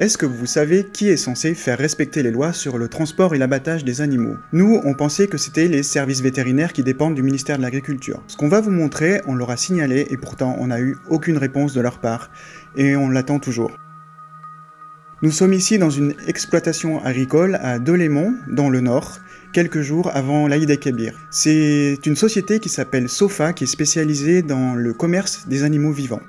Est-ce que vous savez qui est censé faire respecter les lois sur le transport et l'abattage des animaux? Nous, on pensait que c'était les services vétérinaires qui dépendent du ministère de l'Agriculture. Ce qu'on va vous montrer, on l'aura signalé et pourtant on n'a eu aucune réponse de leur part, et on l'attend toujours. Nous sommes ici dans une exploitation agricole à Delémont, dans le nord, quelques jours avant l'Aïd Kébir. C'est une société qui s'appelle SOFA, qui est spécialisée dans le commerce des animaux vivants.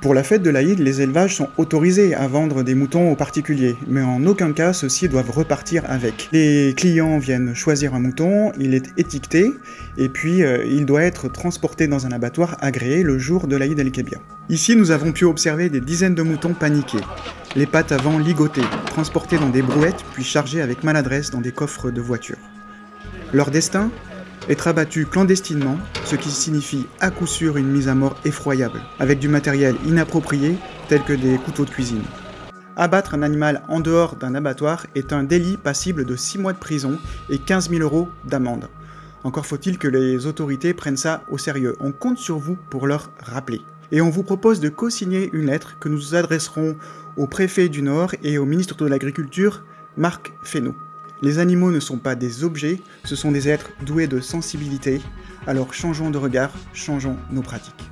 Pour la fête de l'Aïd, les élevages sont autorisés à vendre des moutons aux particuliers, mais en aucun cas ceux-ci doivent repartir avec. Les clients viennent choisir un mouton, il est étiqueté, et puis euh, il doit être transporté dans un abattoir agréé le jour de l'Aïd el-Kébir. Ici nous avons pu observer des dizaines de moutons paniqués, les pattes avant ligotées, transportés dans des brouettes puis chargés avec maladresse dans des coffres de voiture. Leur destin? Être abattu clandestinement, ce qui signifie à coup sûr une mise à mort effroyable, avec du matériel inapproprié tel que des couteaux de cuisine. Abattre un animal en dehors d'un abattoir est un délit passible de 6 mois de prison et 15 000 euros d'amende. Encore faut-il que les autorités prennent ça au sérieux. On compte sur vous pour leur rappeler. Et on vous propose de co-signer une lettre que nous adresserons au préfet du Nord et au ministre de l'Agriculture, Marc Fesneau. Les animaux ne sont pas des objets, ce sont des êtres doués de sensibilité, alors changeons de regard, changeons nos pratiques.